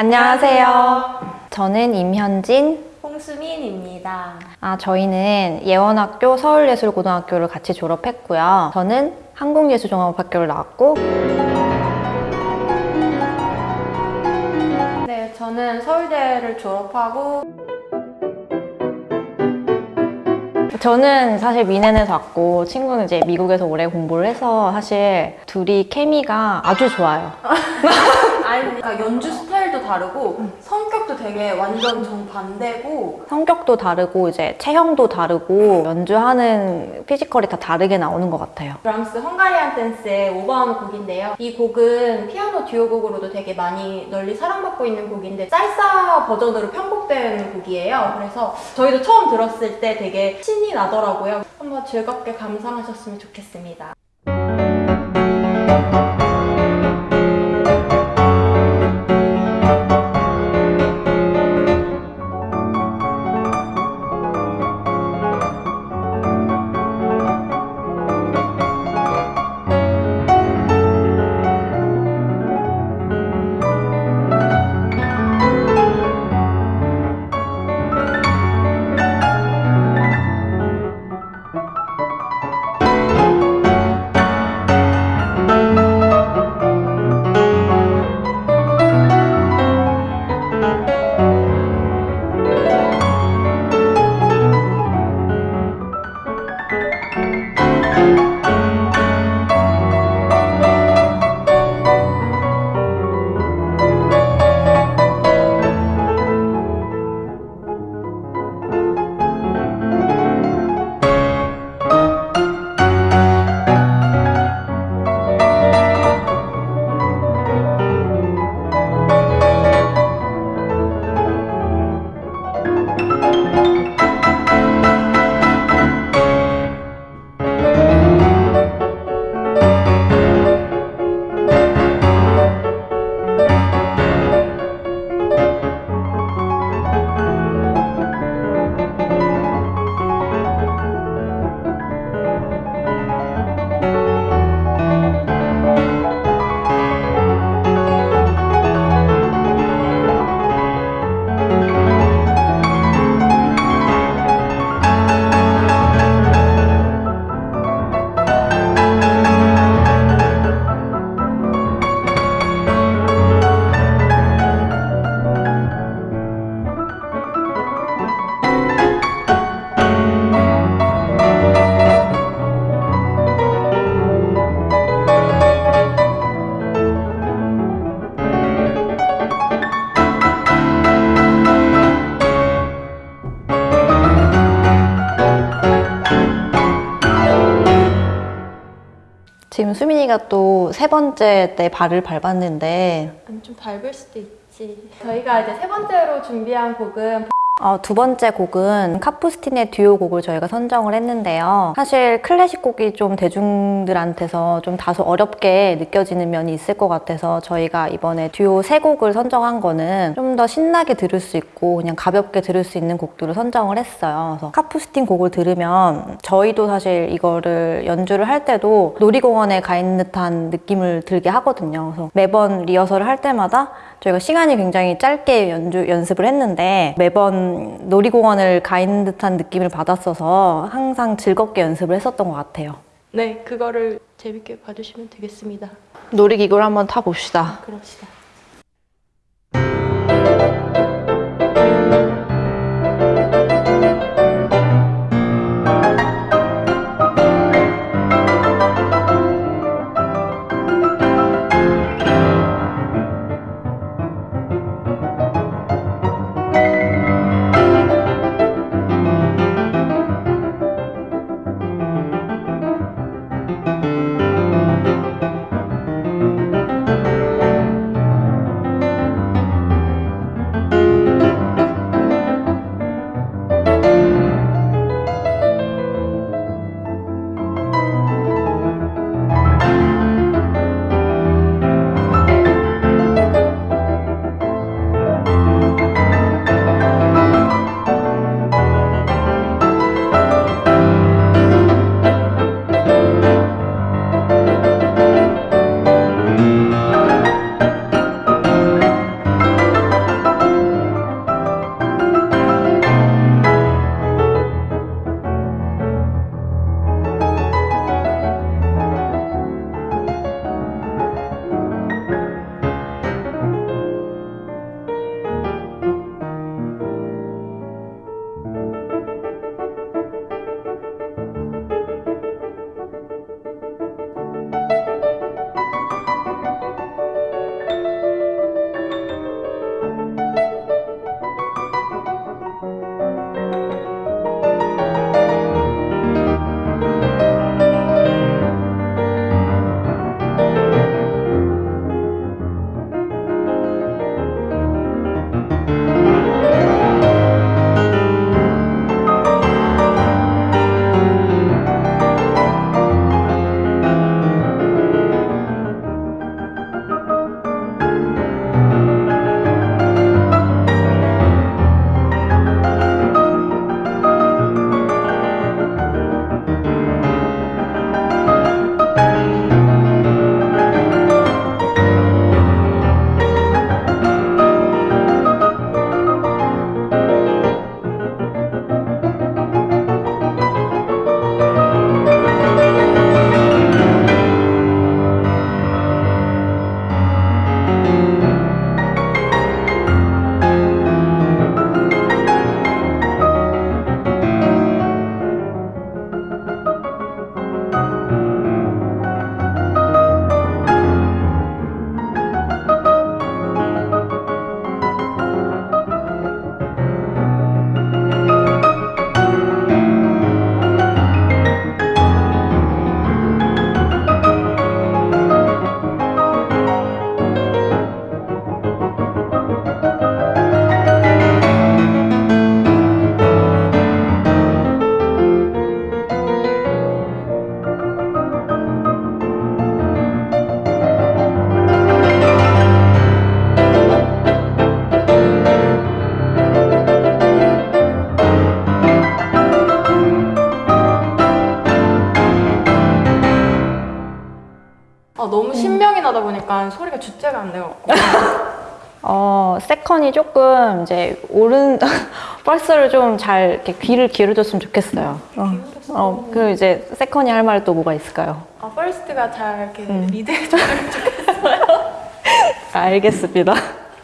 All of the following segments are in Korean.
안녕하세요. 저는 임현진. 홍수민입니다. 아, 저희는 예원학교 서울예술고등학교를 같이 졸업했고요. 저는 한국예술종합학교를 나왔고 네, 저는 서울대를 졸업하고 저는 사실 미넨에서 왔고 친구는 이제 미국에서 오래 공부를 해서 사실 둘이 케미가 아주 좋아요. 아니 그러니까 연주 스타일도 다르고 성격도 되게 완전 정반대고 성격도 다르고 이제 체형도 다르고 연주하는 피지컬이 다 다르게 나오는 것 같아요. 브람스 헝가리안 댄스의 오버하는 곡인데요. 이 곡은 피아노 듀오 곡으로도 되게 많이 널리 사랑받고 있는 곡인데 쌀사 버전으로 편곡된 곡이에요. 그래서 저희도 처음 들었을 때 되게 신이 나더라고요. 한번 즐겁게 감상하셨으면 좋겠습니다. 수민이가 또 세 번째 때 발을 밟았는데 아니 좀 밟을 수도 있지. 저희가 이제 세 번째로 준비한 곡은 어, 두 번째 곡은 카푸스틴의 듀오 곡을 저희가 선정을 했는데요. 사실 클래식 곡이 좀 대중들한테서 좀 다소 어렵게 느껴지는 면이 있을 것 같아서 저희가 이번에 듀오 세 곡을 선정한 거는 좀 더 신나게 들을 수 있고 그냥 가볍게 들을 수 있는 곡들을 선정을 했어요. 그래서 카푸스틴 곡을 들으면 저희도 사실 이거를 연주를 할 때도 놀이공원에 가 있는 듯한 느낌을 들게 하거든요. 그래서 매번 리허설을 할 때마다 저희가 시간이 굉장히 짧게 연주, 연습을 했는데 매번 놀이공원을 가 있는 듯한 느낌을 받았어서 항상 즐겁게 연습을 했었던 것 같아요. 네 그거를 재밌게 봐주시면 되겠습니다. 놀이기구를 한번 타봅시다. 그럽시다. 약간 소리가 주제가 안 돼갖고 어, second가 조금 이제 오른 first를 좀 잘 이렇게 귀를 기울여줬으면 좋겠어요. 어, 어, 그리고 이제 second가 할 말 또 뭐가 있을까요? 아 first가 잘 이렇게 음. 리드해줬으면 좋겠어요. 알겠습니다.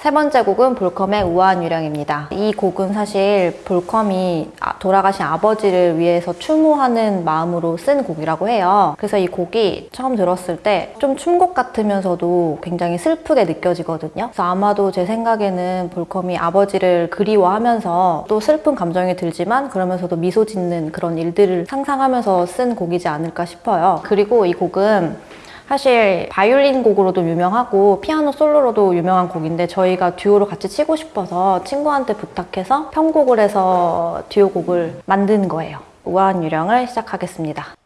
세 번째 곡은 볼컴의 우아한 유령입니다. 이 곡은 사실 볼컴이 아- 돌아가신 아버지를 위해서 추모하는 마음으로 쓴 곡이라고 해요. 그래서 이 곡이 처음 들었을 때 좀 춤곡 같으면서도 굉장히 슬프게 느껴지거든요. 그래서 아마도 제 생각에는 볼컴이 아버지를 그리워하면서 또 슬픈 감정이 들지만 그러면서도 미소 짓는 그런 일들을 상상하면서 쓴 곡이지 않을까 싶어요. 그리고 이 곡은 사실 바이올린 곡으로도 유명하고 피아노 솔로로도 유명한 곡인데 저희가 듀오로 같이 치고 싶어서 친구한테 부탁해서 편곡을 해서 듀오 곡을 만든 거예요. 우아한 유령을 시작하겠습니다.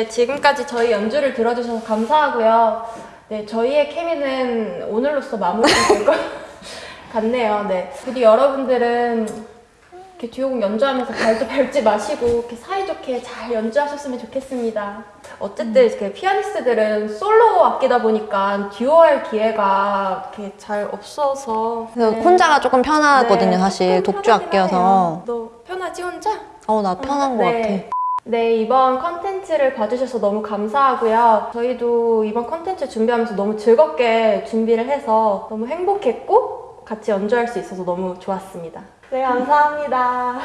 네, 지금까지 저희 연주를 들어주셔서 감사하고요. 네, 저희의 케미는 오늘로써 마무리될 것 같네요. 네. 부디 여러분들은 이렇게 듀오곡 연주하면서 발도 밟지 마시고 이렇게 사이좋게 잘 연주하셨으면 좋겠습니다. 어쨌든 이렇게 피아니스트들은 솔로 악기다 보니까 듀오할 기회가 이렇게 잘 없어서 네. 혼자가 조금 편하거든요, 네, 사실. 독주 악기여서. 너 편하지 혼자? 어, 나 편한 것 네. 같아. 네, 이번 컨텐츠를 봐주셔서 너무 감사하고요. 저희도 이번 컨텐츠 준비하면서 너무 즐겁게 준비를 해서 너무 행복했고 같이 연주할 수 있어서 너무 좋았습니다. 네, 감사합니다.